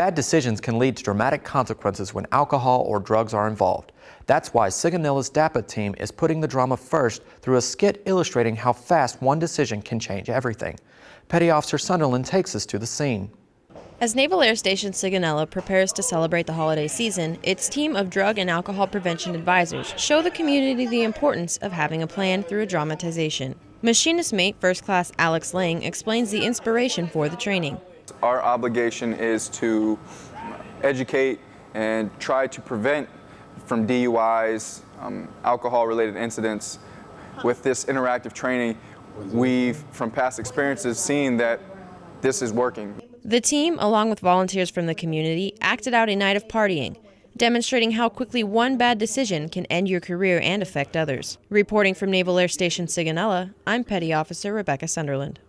Bad decisions can lead to dramatic consequences when alcohol or drugs are involved. That's why Sigonella's DAPA team is putting the drama first through a skit illustrating how fast one decision can change everything. Petty Officer Sunderland takes us to the scene. As Naval Air Station Sigonella prepares to celebrate the holiday season, its team of drug and alcohol prevention advisors show the community the importance of having a plan through a dramatization. Machinist mate First Class Alex Lang explains the inspiration for the training. Our obligation is to educate and try to prevent from DUIs, um, alcohol-related incidents. With this interactive training, we've, from past experiences, seen that this is working. The team, along with volunteers from the community, acted out a night of partying, demonstrating how quickly one bad decision can end your career and affect others. Reporting from Naval Air Station Sigonella, I'm Petty Officer Rebecca Sunderland.